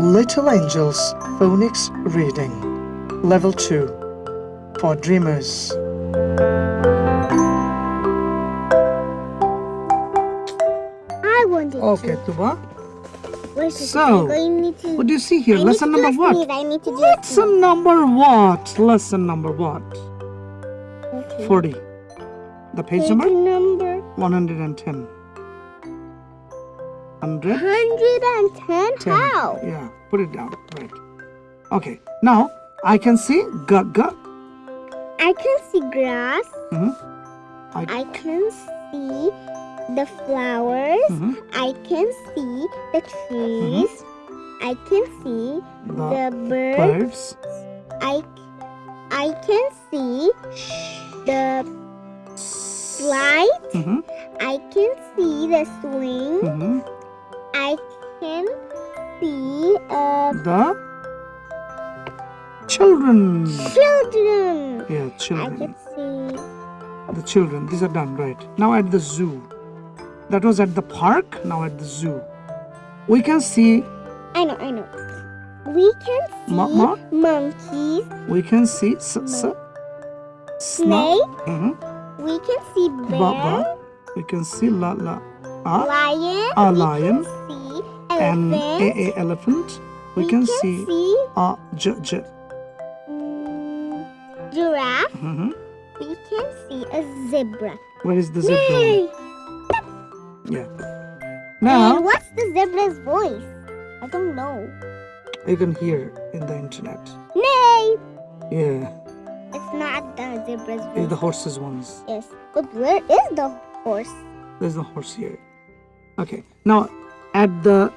Little Angels Phonics Reading Level 2 for Dreamers. I wanted Okay, to. Tuba. So, to. What do you see here? I Lesson number what? sneeze. I need to do Lesson number what? Lesson number what? Okay. 40. The page Page number? number 110. 100. 110. 10. How? Yeah, put it down. Right. Okay. Now I can see g g. I can see grass. Mhm. I, I can see the flowers. mhm. I can see the trees. Hmm. I can see the the birds. birds. I I can see the slide. Mhm, I can see the swing. Can see uh, The children. children. Yeah, children. I can see The children. These are done right. Now at the zoo. That was at the park. Now at the zoo. We can see. I know, I know. We can see Ma- ma? monkeys, We can see s s. snake. Mhm. We can see Ba bear, ba. We can see la la. A lion. a lion Can see and elephant. elephant. We, can, see see a j j. mm, giraffe. Mhm. We can see a zebra. Where is the zebra? Yay! Yeah. And what's the zebra's voice? I don't know. you can hear in the internet. Nay! Yeah, It's not the zebra's it's the horses ones. Yes. But where is the horse? There's the horse here. Okay. Now at the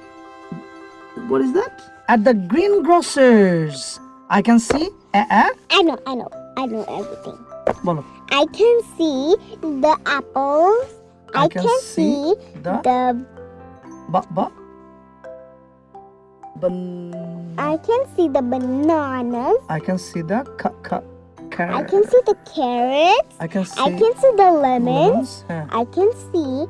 what is that? At the greengrocers, I can see a a. I know, I know. I know everything. Bolo. I can see the apples. I I, can can, see see, the- the Ba ba. Ban. I can see the bananas. I can see the ca I can see the carrots. I can see. I can see the lemons. lemons. Yeah. I can see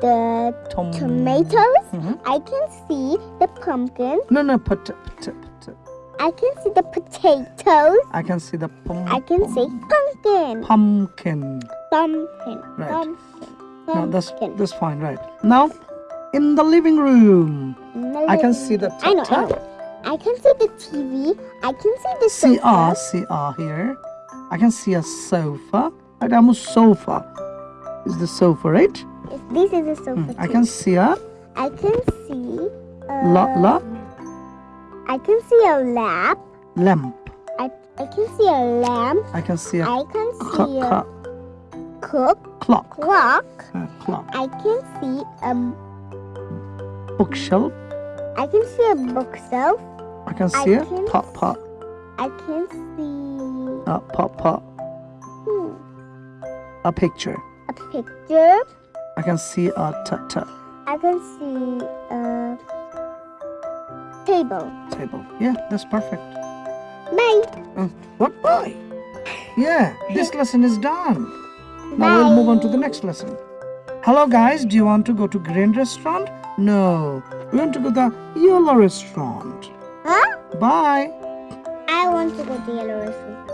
the Tom- tomatoes. Mhm. I can see the pumpkin. No, no, pot, pot, pot. I can see the potatoes. I can see the pum. I can pum- see pumpkin. pumpkin. Pumpkin. Right. Pumpkin. No, that's that's fine, right? Now, in the living room, I can see the I know, I know. I can see the TV. I can see the See ah, sofa. see ah here. I can see a sofa. Right, I'm a sofa. Is the sofa right? Yes, This is a sofa. Hmm, I can see a I can see. Uh, la la I can see a lap. lamp. I, I can see a lamp. I can see a I can ca- see a cook clock. clock. Uh, clock. I can see a. Bookshelf. I can see a bookshelf. I can see a can pot pot. I can see Uh, pot pot. hmm, A picture. a picture. I can see a t t I can see a table. table. Yeah, that's perfect. Bye. Uh, what? Why? Yeah, this lesson is done. Now we'll move on to the next lesson. Hello guys, do you want to go to Green Restaurant? No, we want to go to the Yellow Restaurant. Huh? Bye. I want to go to yellow restaurant.